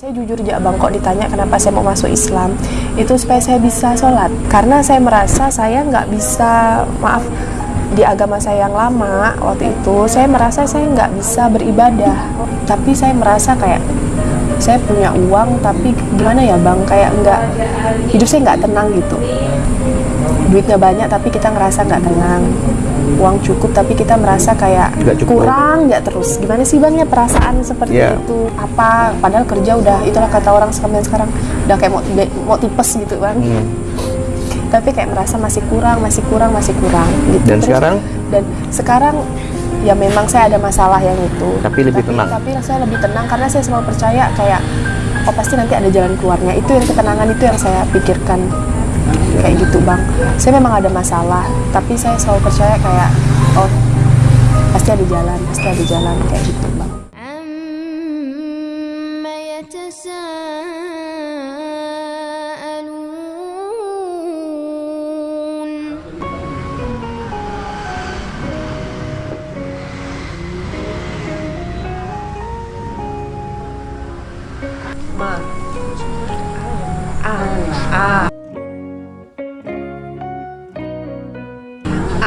Saya jujur aja bang, kok ditanya kenapa saya mau masuk Islam. Itu supaya saya bisa sholat. Karena saya merasa saya nggak bisa, maaf Di agama saya yang lama waktu itu Saya merasa saya nggak bisa beribadah. Tapi saya merasa kayak Saya punya uang tapi gimana ya bang? Kayak nggak, hidup saya nggak tenang gitu. Duitnya banyak tapi kita ngerasa nggak tenang uang cukup tapi kita merasa kayak Nggak cukup. kurang nggak terus gimana sih bang ya perasaan seperti Iya. itu apa padahal kerja udah itulah kata orang sekarang sekarang udah kayak mau mau tipes gitu bang Hmm. tapi kayak merasa masih kurang masih kurang masih kurang gitu Dan sekarang? dan sekarang ya memang saya ada masalah yang itu Tapi lebih tenang. tapi saya lebih tenang karena saya selalu percaya kayak oh pasti nanti ada jalan keluarnya itu yang ketenangan itu yang saya pikirkan kayak gitu bang. Saya memang ada masalah tapi saya selalu percaya kayak oh pasti ada jalan pasti ada jalan kayak gitu bang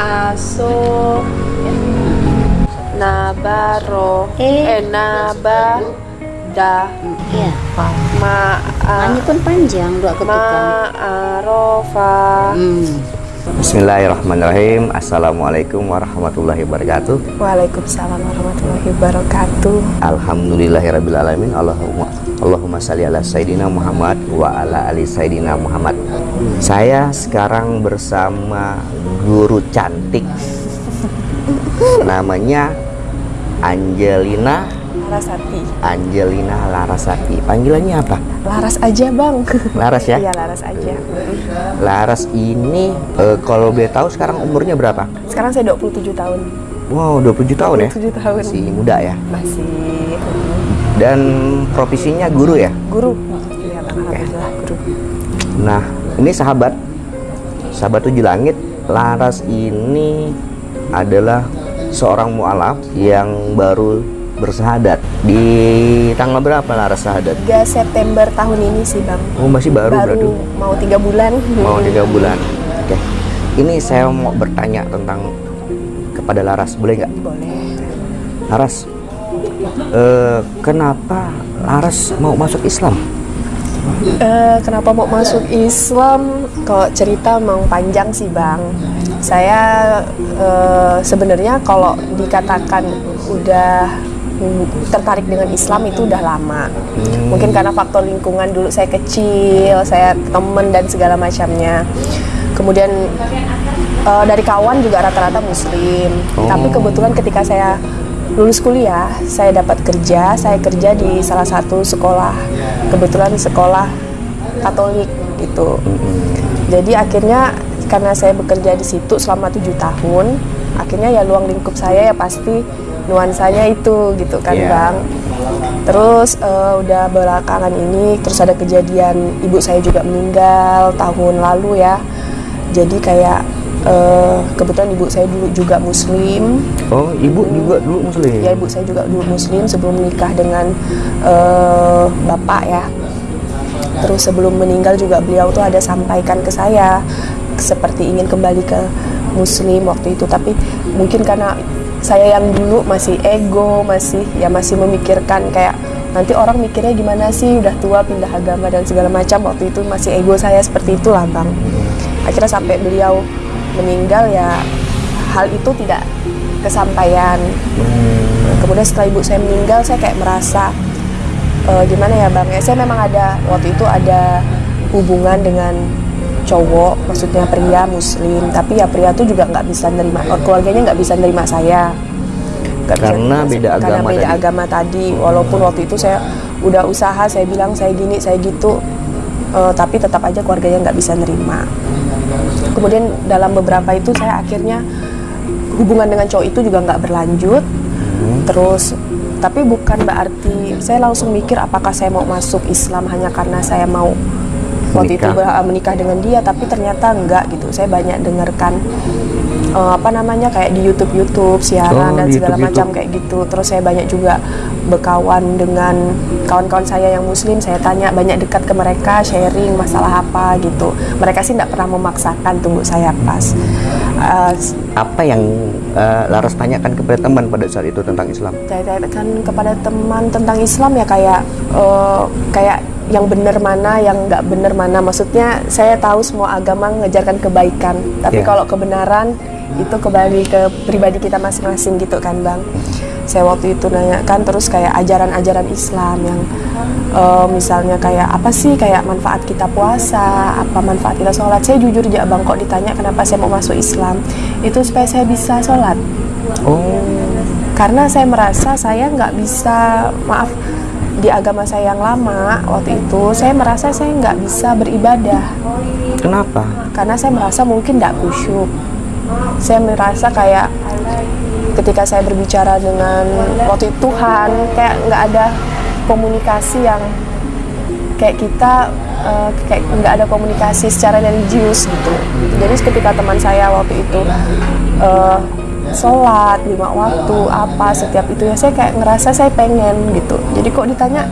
aso nabaro Eh. eh naba da Iya. ma Namanya pun panjang dua ketukan. ma arofa Hmm. Bismillahirrahmanirrahim. Assalamualaikum warahmatullahi wabarakatuh. Waalaikumsalam warahmatullahi wabarakatuh. Alhamdulillahirabbil Allahumma Allahumma salli ala Sayyidina Muhammad wa ala ali Sayyidina Muhammad. Saya sekarang bersama guru cantik. Namanya Angelina Larasati. Angelina Larasati. Panggilannya apa? Laras aja bang. Laras ya? Iya laras aja. Laras ini eh, kalau boleh tahu sekarang umurnya berapa? Sekarang saya 27 tahun. Wow, 27 tahun ya? 27 tahun. Masih muda ya. Masih Dan profesinya guru ya? guru. Iya bang, alhamdulillah guru. Nah, ini sahabat, sahabat tujuh langit. Laras ini adalah seorang mualaf yang baru bersahadat. Di tanggal berapa Laras sahadat? 3 September tahun ini sih bang. Oh, masih baru, berarti. mau tiga bulan. Mau tiga bulan. Oke. Ini saya mau bertanya tentang kepada Laras, boleh nggak? Boleh. Laras, eh, kenapa Laras mau masuk Islam? Eh, kenapa mau masuk Islam? Kalau cerita mau panjang sih bang. Saya eh, sebenarnya kalau dikatakan udah tertarik dengan Islam itu udah lama. Mungkin karena faktor lingkungan dulu saya kecil, saya temen dan segala macamnya. Kemudian eh, dari kawan juga rata-rata Muslim. Oh. Tapi kebetulan ketika saya lulus kuliah, saya dapat kerja. Saya kerja di salah satu sekolah, kebetulan sekolah Katolik gitu. Jadi akhirnya karena saya bekerja di situ selama tujuh tahun, akhirnya ya luang lingkup saya ya pasti nuansanya itu gitu kan Iya. bang. Terus eh, udah belakangan ini terus ada kejadian ibu saya juga meninggal tahun lalu ya. Jadi kayak eh, kebetulan ibu saya dulu juga muslim. Oh, ibu juga dulu muslim. Ya ibu saya juga dulu muslim sebelum menikah dengan eh, bapak ya. Terus sebelum meninggal juga beliau tuh ada sampaikan ke saya seperti ingin kembali ke muslim waktu itu tapi mungkin karena saya yang dulu masih ego, masih ya masih memikirkan kayak nanti orang mikirnya gimana sih udah tua pindah agama dan segala macam waktu itu masih ego saya seperti itulah bang. Akhirnya sampai beliau meninggal ya hal itu tidak kesampaian. Nah, kemudian setelah ibu saya meninggal saya kayak merasa eh, gimana ya bang ya saya memang ada waktu itu ada hubungan dengan cowok maksudnya pria muslim. Tapi ya pria tuh juga nggak bisa nerima oh, keluarganya nggak bisa nerima saya. Bisa Karena nerima beda karena agama beda tadi. agama tadi. Walaupun waktu itu saya udah usaha saya bilang saya gini saya gitu. Eh, tapi tetap aja keluarganya nggak bisa nerima. Kemudian dalam beberapa itu saya akhirnya hubungan dengan cowok itu juga nggak berlanjut. Terus tapi bukan berarti saya langsung mikir apakah saya mau masuk Islam hanya karena saya mau waktu itu Menikah. dengan dia tapi ternyata enggak gitu saya banyak dengarkan eh, apa namanya kayak di YouTube YouTube siaran Oh, dan segala YouTube, macam YouTube. kayak gitu terus saya banyak juga berkawan dengan kawan-kawan saya yang muslim saya tanya banyak dekat ke mereka sharing masalah apa gitu mereka sih tidak pernah memaksakan tunggu saya pas Eh, Apa yang eh, Laras tanyakan kepada teman pada saat itu tentang Islam? saya tanyakan kepada teman tentang Islam ya kayak eh, kayak yang benar mana, yang nggak benar mana. Maksudnya saya tahu semua agama mengajarkan kebaikan, tapi Iya. kalau kebenaran itu kembali ke pribadi kita masing-masing gitu kan bang. Saya waktu itu nanyakan terus kayak ajaran-ajaran Islam yang eh, misalnya kayak apa sih kayak manfaat kita puasa, apa manfaat kita sholat. Saya jujur aja bang kok ditanya kenapa saya mau masuk Islam, itu supaya saya bisa sholat Oh, karena saya merasa saya nggak bisa maaf di agama saya yang lama waktu itu saya merasa saya nggak bisa beribadah. Kenapa? karena saya merasa mungkin tidak khusyuk. Saya merasa kayak ketika saya berbicara dengan waktu itu Tuhan kayak nggak ada komunikasi yang kayak kita eh, kayak nggak ada komunikasi secara religius gitu. Jadi ketika teman saya waktu itu eh, sholat lima waktu apa setiap itu ya saya kayak ngerasa saya pengen gitu jadi kok ditanya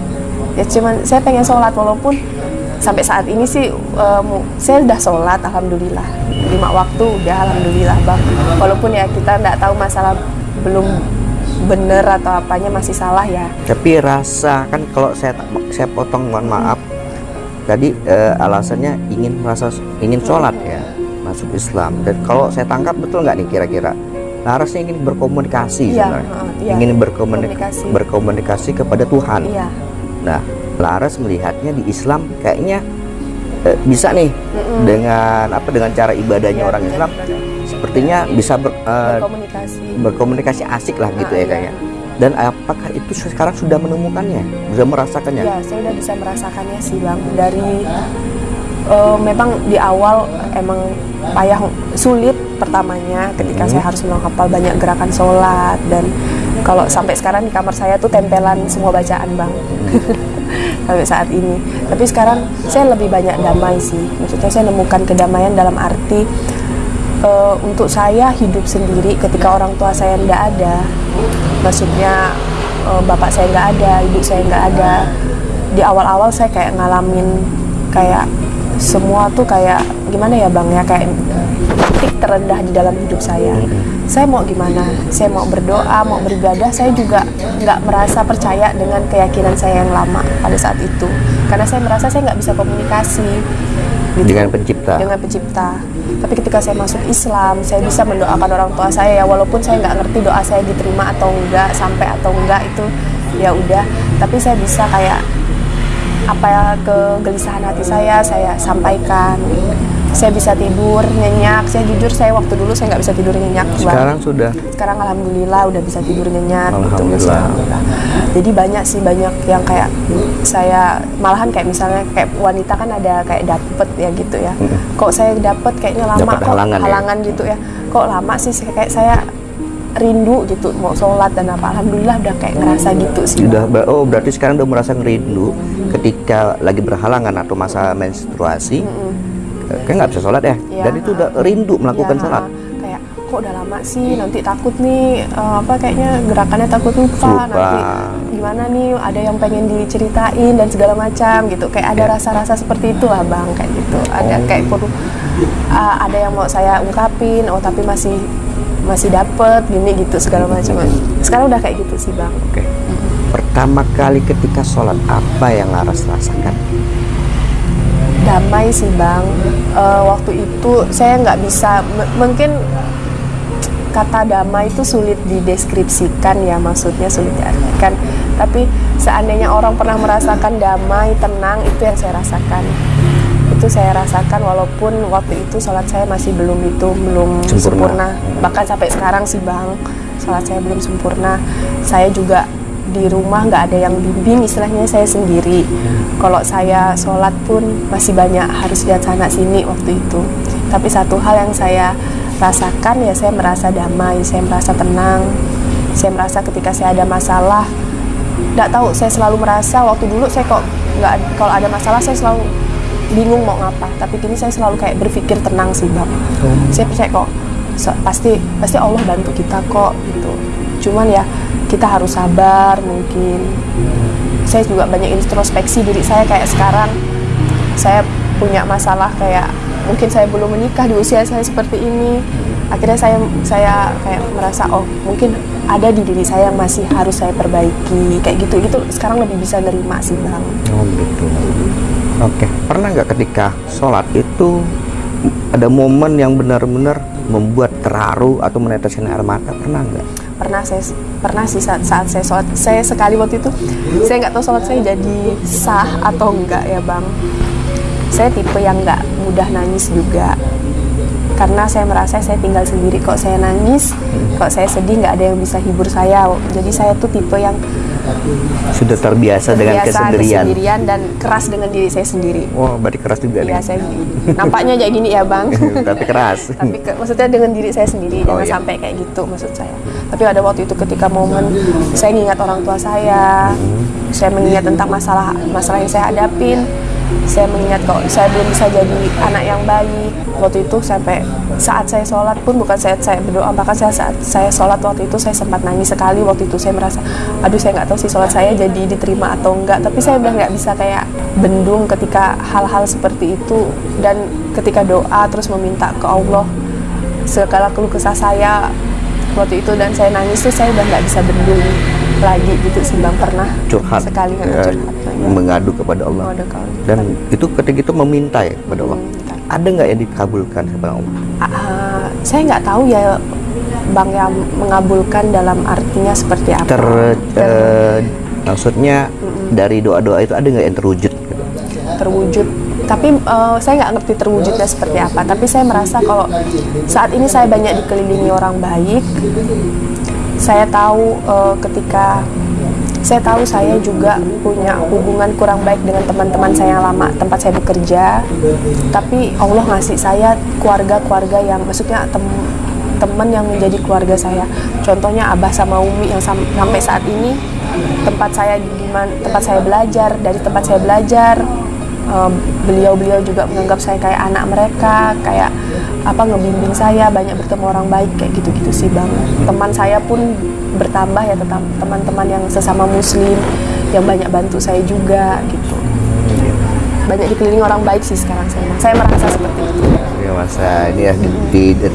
ya cuman saya pengen sholat walaupun sampai saat ini sih mu- saya udah sholat alhamdulillah lima waktu udah alhamdulillah bang walaupun ya kita nggak tahu masalah belum bener atau apanya masih salah ya Tapi rasa kan kalau saya saya potong mohon maaf. Tadi eh, alasannya ingin merasa ingin sholat ya masuk Islam. Dan kalau saya tangkap betul nggak nih kira-kira? Larasnya ingin berkomunikasi Iya, sebenarnya. heeh, iya. Ingin berkomunikasi Komunikasi. berkomunikasi kepada Tuhan. iya Nah, Laras melihatnya di Islam kayaknya eh, bisa nih dengan apa dengan cara ibadahnya Iya, orang iya, Islam iya. sepertinya bisa ber- eh, berkomunikasi berkomunikasi asik lah gitu Ah, ya iya. kayaknya. Dan apakah itu sekarang sudah menemukannya, sudah merasakannya? Ya, saya udah bisa merasakannya sih bang. Dari eh, memang di awal emang payah sulit pertamanya ketika saya harus menghafal banyak gerakan sholat dan kalau sampai sekarang di kamar saya tuh tempelan semua bacaan bang. sampai saat ini. Tapi sekarang saya lebih banyak damai sih. Maksudnya saya nemukan kedamaian dalam arti eh, untuk saya hidup sendiri ketika orang tua saya tidak ada maksudnya eh, bapak saya nggak ada ibu saya nggak ada di awal-awal saya kayak ngalamin kayak semua tuh kayak gimana ya bang ya kayak titik terendah di dalam hidup saya saya mau gimana saya mau berdoa mau beribadah saya juga nggak merasa percaya dengan keyakinan saya yang lama pada saat itu karena saya merasa saya nggak bisa komunikasi gitu Dengan pencipta. dengan pencipta. Tapi ketika saya masuk Islam, saya bisa mendoakan orang tua saya ya walaupun saya nggak ngerti doa saya diterima atau enggak, sampai atau enggak itu ya udah. Tapi saya bisa kayak apa ya kegelisahan hati saya saya sampaikan. Saya bisa tidur nyenyak. Saya jujur saya waktu dulu saya nggak bisa tidur nyenyak. Bang. Sekarang sudah Sekarang alhamdulillah udah bisa tidur nyenyak gitu. Alhamdulillah. Alhamdulillah. Jadi banyak sih banyak yang kayak saya malahan kayak misalnya kayak wanita kan ada kayak dapet ya gitu ya. Kok saya dapet kayaknya lama Dapat kok halangan halangan, ya? gitu ya. Kok lama sih kayak saya rindu gitu mau sholat dan apa alhamdulillah udah kayak ngerasa gitu sih sudah ber- oh berarti sekarang udah merasa ngerindu ketika lagi berhalangan atau masa menstruasi? Kan nggak bisa sholat ya? Iya. dan itu udah rindu melakukan Ya, sholat? Kayak kok udah lama sih nanti takut nih eh, apa kayaknya gerakannya takut lupa, Lupa. nanti gimana nih ada yang pengen diceritain dan segala macam gitu. Kayak ada Ya. rasa-rasa seperti itu lah bang kayak gitu. Ada Oh. kayak perlu uh, ada yang mau saya ungkapin oh tapi masih masih dapet gini gitu segala macam. Sekarang udah kayak gitu sih bang. Oke. Pertama kali ketika sholat apa yang Laras rasakan? Damai sih bang. Eh, waktu itu saya nggak bisa m- mungkin kata damai itu sulit dideskripsikan ya maksudnya sulit diartikan. Tapi seandainya orang pernah merasakan damai tenang itu yang saya rasakan itu saya rasakan walaupun waktu itu sholat saya masih belum itu belum Sempurna. sempurna, bahkan sampai sekarang sih bang sholat saya belum sempurna. Saya juga di rumah nggak ada yang bimbing istilahnya saya sendiri. Kalau saya sholat pun masih banyak harus lihat sana sini waktu itu. Tapi satu hal yang saya rasakan ya saya merasa damai saya merasa tenang. Saya merasa ketika saya ada masalah nggak tahu saya selalu merasa waktu dulu saya kok nggak kalau ada masalah saya selalu bingung mau ngapa. Tapi kini saya selalu kayak berpikir tenang sih bang. Saya percaya kok So- pasti pasti Allah bantu kita kok gitu. Cuman ya kita harus sabar mungkin. Saya juga banyak introspeksi diri saya kayak sekarang. Saya punya masalah kayak mungkin saya belum menikah di usia saya seperti ini akhirnya saya saya kayak merasa oh mungkin ada di diri saya yang masih harus saya perbaiki kayak gitu gitu sekarang lebih bisa nerima sih bang Oh gitu. Oke. Pernah nggak ketika sholat itu ada momen yang benar-benar membuat terharu atau meneteskan air mata? Pernah nggak? pernah saya pernah sih saat, saat saya sholat saya sekali waktu itu saya nggak tahu sholat saya jadi sah atau enggak ya bang saya tipe yang nggak mudah nangis juga karena saya merasa saya tinggal sendiri kok saya nangis kok saya sedih nggak ada yang bisa hibur saya jadi saya tuh tipe yang Sudah terbiasa, dengan terbiasa kesendirian. kesendirian dan keras dengan diri saya sendiri Wah, berarti keras juga nih. ya saya nampaknya kayak gini ya bang Tapi keras. tapi ke- maksudnya dengan diri saya sendiri Oh, jangan iya. sampai kayak gitu maksud saya tapi ada waktu itu ketika momen saya mengingat orang tua saya saya mengingat tentang masalah masalah yang saya hadapin saya mengingat kok saya belum bisa jadi anak yang baik. Waktu itu sampai saat saya sholat pun bukan saat saya berdoa bahkan saya saat saya sholat waktu itu saya sempat nangis sekali. Waktu itu saya merasa aduh saya nggak tahu sih sholat saya jadi diterima atau enggak tapi saya udah nggak bisa kayak bendung ketika hal-hal seperti itu dan ketika doa terus meminta ke Allah segala keluh kesah saya waktu itu dan saya nangis tuh saya udah nggak bisa bendung lagi gitu sih bang pernah Curhat. sekali Ya, curhat ya. Mengadu kepada Allah. Mengadu ke Allah. Dan itu ketika itu meminta ya kepada Allah. Meminta. Ada nggak yang dikabulkan kepada Allah? Ah, saya nggak tahu ya bang yang mengabulkan dalam artinya seperti apa Ter, eh, maksudnya dari doa-doa itu ada nggak yang terwujud? terwujud tapi eh, saya nggak ngerti terwujudnya seperti apa tapi saya merasa kalau saat ini saya banyak dikelilingi orang baik saya tahu eh, ketika saya tahu saya juga punya hubungan kurang baik dengan teman-teman saya yang lama tempat saya bekerja. Tapi Allah ngasih saya keluarga-keluarga yang maksudnya tem teman yang menjadi keluarga saya. Contohnya Abah sama Umi yang sam- sampai saat ini tempat saya di mana tempat saya belajar dari tempat saya belajar um, beliau-beliau juga menganggap saya kayak anak mereka kayak apa ngebimbing saya banyak bertemu orang baik kayak gitu-gitu sih bang teman saya pun bertambah ya tetap teman-teman yang sesama muslim yang banyak bantu saya juga gitu banyak dikelilingi orang baik sih sekarang saya saya merasa seperti itu Ya masa ini ya di, di-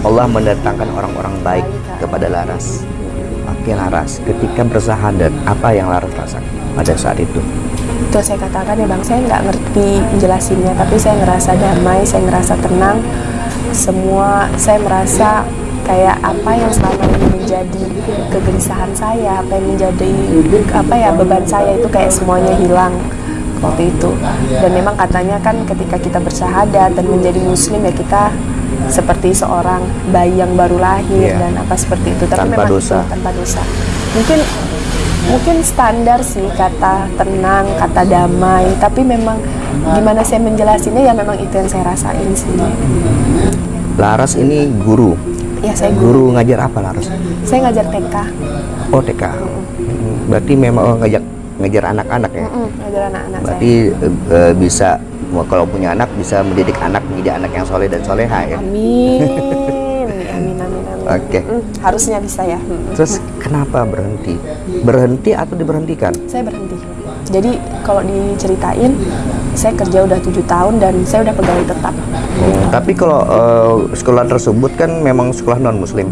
Allah mendatangkan orang-orang baik kepada Laras. Oke Laras, ketika bersahadat apa yang Laras rasakan pada saat itu? Itu saya katakan ya bang saya nggak ngerti menjelasinnya tapi saya ngerasa damai saya ngerasa tenang. Semua saya merasa kayak apa yang selama ini menjadi kegelisahan saya apa yang menjadi apa ya beban saya itu kayak semuanya hilang. Waktu itu. Dan memang katanya kan ketika kita bersahadat dan menjadi muslim ya kita seperti seorang bayi yang baru lahir Iya. dan apa seperti itu. Tapi Tanpa memang dosa. tanpa dosa. Mungkin mungkin standar sih kata tenang kata damai tapi memang gimana saya menjelasinnya ya memang itu yang saya rasain sih Laras ini guru. ya saya guru Guru ngajar apa Laras? saya ngajar TK Oh TK. Hmm, Berarti memang oh, ngajak ngajar anak-anak ya. Mm-mm, ngajar anak-anak saya Berarti eh, eh, bisa kalau punya anak bisa mendidik anak menjadi anak yang soleh dan soleha ya. amin Oke. Mm, harusnya bisa ya Mm. Terus kenapa berhenti? Berhenti atau diberhentikan? saya berhenti jadi kalau diceritain saya kerja udah tujuh tahun dan saya udah pegawai tetap Hmm, tapi kalau eh, sekolah tersebut kan memang sekolah non muslim,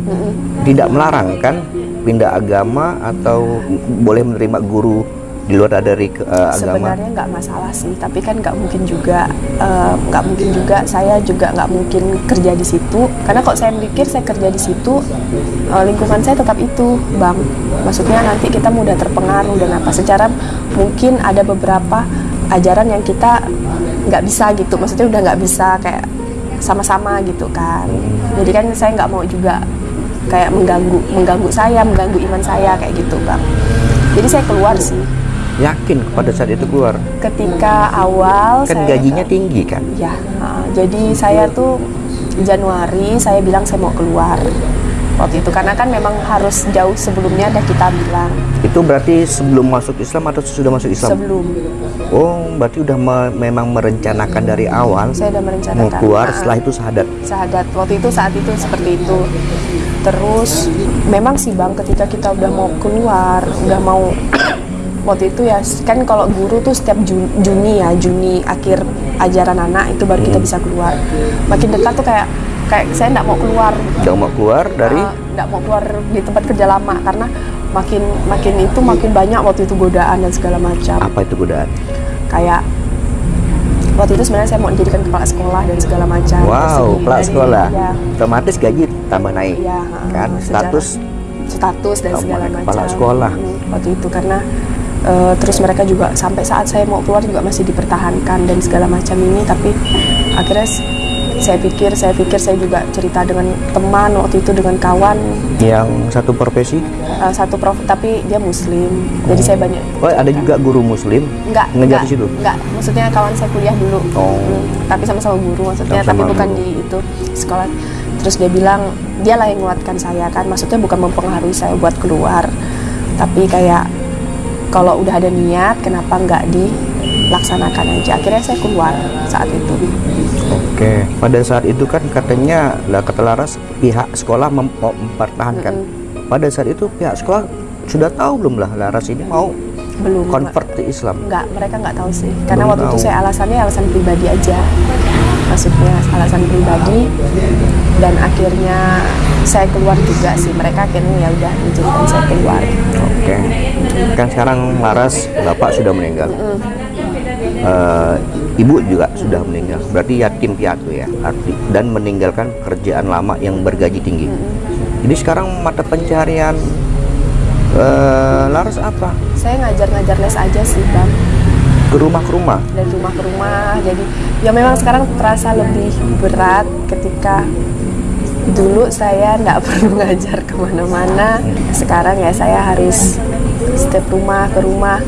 tidak melarang kan pindah agama atau boleh menerima guru di luar dari ke- eh, agama. sebenarnya nggak masalah sih tapi kan nggak mungkin juga eh, nggak mungkin juga saya juga nggak mungkin kerja di situ. Karena kalau saya mikir saya kerja di situ eh, lingkungan saya tetap itu bang. Maksudnya nanti kita mudah terpengaruh dan apa. Secara mungkin ada beberapa ajaran yang kita nggak bisa gitu. Maksudnya udah nggak bisa kayak sama-sama gitu kan. Jadi kan saya nggak mau juga kayak mengganggu mengganggu saya mengganggu iman saya kayak gitu bang. Jadi saya keluar sih Yakin pada saat itu keluar, ketika awal kan saya gajinya tinggi kan? ya uh, jadi saya tuh Januari saya bilang saya mau keluar waktu itu. Karena kan memang harus jauh sebelumnya udah kita bilang. Itu berarti sebelum masuk Islam atau sudah masuk Islam? sebelum. Oh, berarti udah me- memang merencanakan dari awal saya udah mau merencanakan keluar Nah, setelah itu sahadat. sahadat. Waktu itu saat itu seperti itu. Terus memang sih bang ketika kita udah mau keluar udah mau waktu itu ya kan kalau guru tuh setiap Ju- Juni ya Juni akhir ajaran anak itu baru kita bisa keluar. Makin dekat tuh kayak kayak saya nggak mau keluar. Udah mau keluar dari? Uh, nggak mau keluar di tempat kerja lama karena makin makin itu makin banyak waktu itu godaan dan segala macam. Apa itu godaan? kayak waktu itu sebenarnya saya mau dijadikan kepala sekolah dan segala macam. Wow, kepala sekolah. ya, Otomatis gaji tambah naik. ya, kan? uh, status? status dan segala macam. kepala sekolah. Hmm, waktu itu karena uh, terus mereka juga sampai saat saya mau keluar juga masih dipertahankan dan segala macam ini tapi akhirnya saya pikir saya pikir saya juga cerita dengan teman waktu itu dengan kawan yang satu profesi. uh, satu prof tapi dia muslim jadi saya banyak Oh, ada juga guru muslim Enggak, ngejar enggak, di situ. enggak. Maksudnya kawan saya kuliah dulu. Oh. Hmm, tapi sama-sama guru maksudnya, Sama-sama tapi bukan di itu sekolah. Terus dia bilang, dia lah yang menguatkan saya kan. Maksudnya bukan mempengaruhi saya buat keluar. Tapi kayak kalau udah ada niat, kenapa enggak dilaksanakan aja. Akhirnya saya keluar saat itu. Oke. Pada saat itu kan katanya lah kata Laras pihak sekolah mem- mempertahankan. Pada saat itu pihak sekolah sudah tahu belum lah Laras ini mau Belum. convert ke Islam. Enggak, mereka nggak tahu sih. Karena Belum waktu itu tahu. saya alasannya alasan pribadi aja. Maksudnya alasan pribadi dan akhirnya saya keluar juga sih. Mereka akhirnya ya udah izinkan saya keluar. Oke. Kan sekarang Laras bapak sudah meninggal. Eh, ibu juga sudah meninggal. Berarti yatim piatu ya. Arti dan meninggalkan pekerjaan lama yang bergaji tinggi. Jadi sekarang mata pencarian eh, Laras apa? Saya ngajar-ngajar les aja sih, Bang. Ke rumah ke rumah. Dari rumah ke rumah. Jadi ya memang sekarang terasa lebih berat ketika dulu saya nggak perlu ngajar ke mana-mana. Sekarang ya saya harus setiap rumah ke rumah.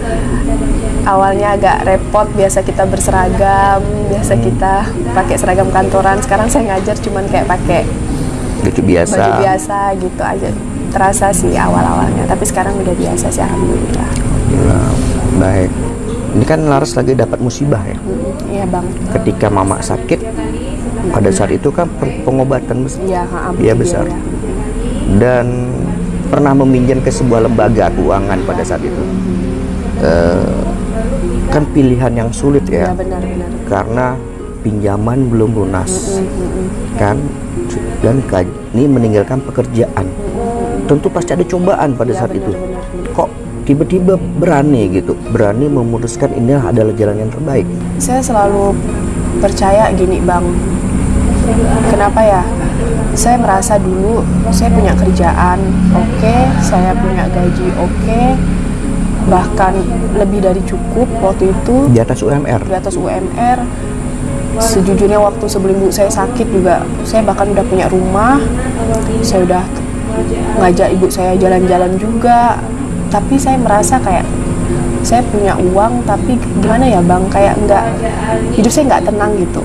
Awalnya agak repot, biasa kita berseragam, biasa kita pakai seragam kantoran. Sekarang saya ngajar cuman kayak pakai Lucu biasa. baju biasa gitu aja. Terasa sih awal-awalnya, tapi sekarang udah biasa sih alhamdulillah. Nah, baik. Ini kan Laras lagi dapat musibah ya. Iya bang. Ketika mama sakit, pada saat itu kan pengobatan besar. Iya, ha, Iya, besar. biaya. dan pernah meminjam ke sebuah lembaga keuangan pada saat itu. Eh, kan pilihan yang sulit Iya ya, benar-benar. karena pinjaman belum lunas, kan? Dan ini meninggalkan pekerjaan. Tentu pasti ada cobaan pada Iya, saat itu. Kok tiba-tiba berani gitu, berani memutuskan ini adalah jalan yang terbaik. Saya selalu percaya gini bang. Kenapa ya? Saya merasa dulu saya punya kerjaan, oke, saya punya gaji, oke, bahkan lebih dari cukup waktu itu Di atas UMR. di atas UMR. Sejujurnya waktu sebelum ibu saya sakit juga, saya bahkan udah punya rumah, saya udah ngajak ibu saya jalan-jalan juga. Tapi saya merasa kayak saya punya uang, tapi gimana ya bang, kayak nggak hidup saya nggak tenang gitu.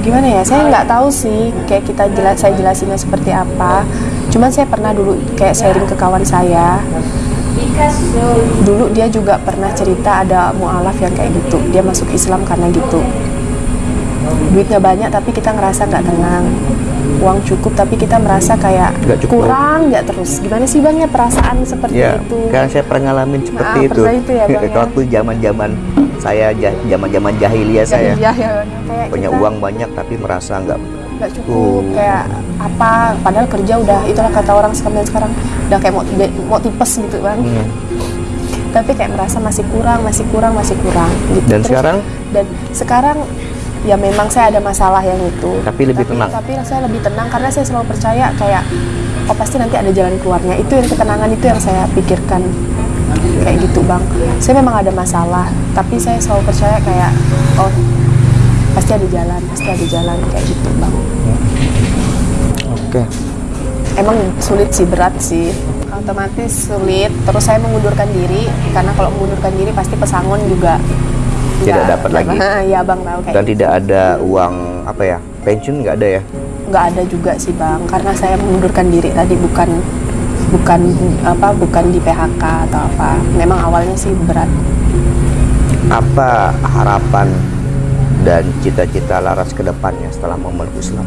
Gimana ya, saya nggak tahu sih kayak kita jelas saya jelasinnya seperti apa. Cuman saya pernah dulu kayak sharing ke kawan saya, dulu dia juga pernah cerita ada mualaf yang kayak gitu. Dia masuk Islam karena gitu. Duitnya banyak tapi kita ngerasa nggak tenang uang cukup tapi kita merasa kayak Nggak cukup. kurang nggak terus gimana sih bang ya perasaan seperti Ya, itu karena saya pernah ngalamin seperti Ah, itu. itu ya, Bang, ya? Waktu zaman-zaman saya ja- zaman-zaman jahiliyah saya Iya, ya, kayak punya kita uang banyak tapi merasa nggak nggak cukup Oh. kayak apa padahal kerja udah itulah kata orang sekarang sekarang udah kayak mau mau tipes gitu bang Hmm. tapi kayak merasa masih kurang masih kurang masih kurang gitu Dan sekarang? dan sekarang ya memang saya ada masalah yang itu. Tapi lebih tenang. tapi saya lebih tenang karena saya selalu percaya kayak oh pasti nanti ada jalan keluarnya. Itu yang ketenangan itu yang saya pikirkan. Kayak gitu bang. Saya memang ada masalah tapi saya selalu percaya kayak oh pasti ada jalan pasti ada jalan kayak gitu bang. Oke. emang sulit sih berat sih. Otomatis sulit. Terus saya mengundurkan diri karena kalau mengundurkan diri pasti pesangon juga Tidak nggak- dapat lagi. ya bang tahu kayak Dan tidak ada uang apa ya pensiun nggak ada ya? nggak ada juga sih bang karena saya mengundurkan diri tadi bukan bukan apa bukan di PHK atau apa memang awalnya sih berat Apa harapan dan cita-cita Laras ke depannya setelah memeluk Islam?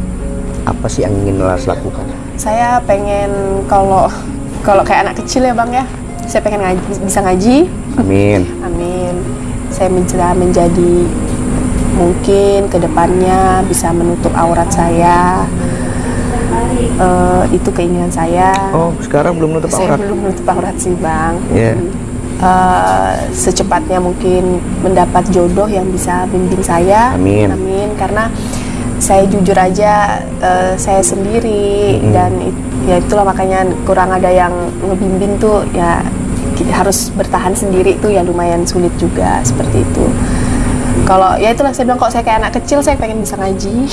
Apa sih yang ingin Laras lakukan? saya pengen kalau kalau kayak anak kecil ya bang ya saya pengen ngaji, bisa ngaji Amin. amin saya bisa menjadi mungkin ke depannya bisa menutup aurat saya Eh, itu keinginan saya Oh, sekarang belum nutup saya aurat. belum menutup aurat sih bang Iya. Eh, secepatnya mungkin mendapat jodoh yang bisa bimbing saya Amin. amin karena saya jujur aja eh, saya sendiri Mm-mm. dan it- ya itulah makanya kurang ada yang ngebimbing tuh ya harus bertahan sendiri tuh ya lumayan sulit juga seperti itu kalau ya itulah saya bilang kok saya kayak anak kecil saya pengen bisa ngaji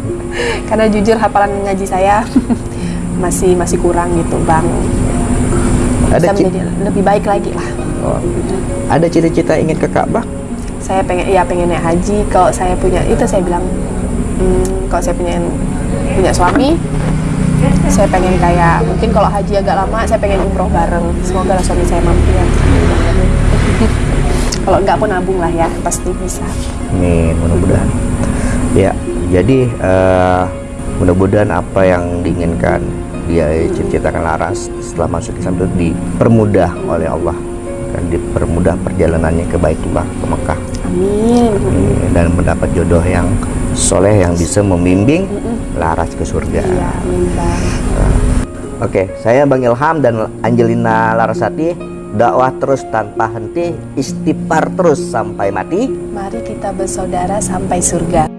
karena jujur hafalan ngaji saya masih masih kurang gitu bang Ada bisa menjadi lebih baik lagi lah Oh. Ada cita-cita ingin ke Ka'bah? saya pengen ya pengen naik haji kalau saya punya itu saya bilang hmm, kalau saya punya punya suami saya pengen kayak mungkin kalau haji agak lama saya pengen umroh bareng. Semoga lah suami saya mampu ya. Kalau enggak pun nabung lah ya pasti bisa. Amin, mudah-mudahan. Ya, jadi eh, mudah-mudahan apa yang diinginkan dia cita-citakan Laras setelah masuk Islam itu dipermudah oleh Allah. Dan dipermudah perjalanannya ke Baitullah ke Mekah. Amin. Eh, dan mendapat jodoh yang soleh yang bisa membimbing Laras ke surga. iya Oke, saya Bang Ilham dan Angelina Larasati dakwah terus tanpa henti, istighfar terus sampai mati. mari kita bersaudara sampai surga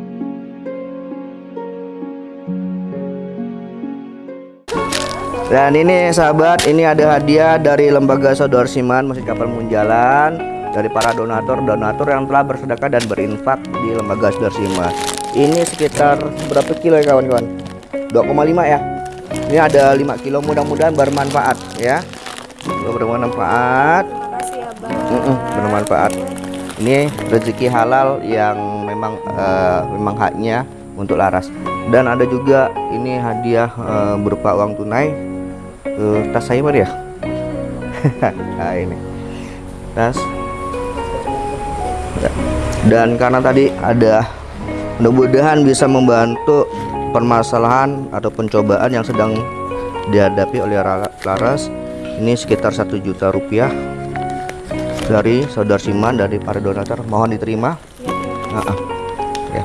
Dan ini sahabat, ini ada hadiah dari Lembaga Saudara Siman Masjid Kapal Munjalan dari para donatur-donatur yang telah bersedekah dan berinfak di Lembaga Saudara Siman. Ini sekitar berapa kilo ya kawan-kawan? 2,5 ya. Ini ada 5 kilo mudah-mudahan bermanfaat ya. Bermanfaat. Mm-mm, bermanfaat. Ini rezeki halal yang memang eh, memang haknya untuk Laras. Dan ada juga ini hadiah eh, berupa uang tunai. Eh, tas saya mana ya? nah ini tas. Dan karena tadi ada mudah-mudahan bisa membantu permasalahan atau pencobaan yang sedang dihadapi oleh Ra- Laras. Ini sekitar satu juta rupiah dari saudara Siman dari para donatur. Mohon diterima. Ah. ya.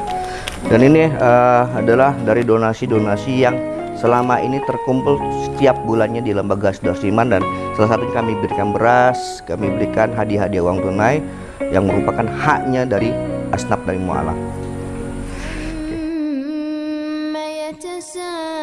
Dan ini eh, adalah dari donasi-donasi yang selama ini terkumpul setiap bulannya di lembaga saudara Siman. Dan salah satunya kami berikan beras kami berikan hadiah-hadiah uang tunai yang merupakan haknya dari asnaf dari mualaf عما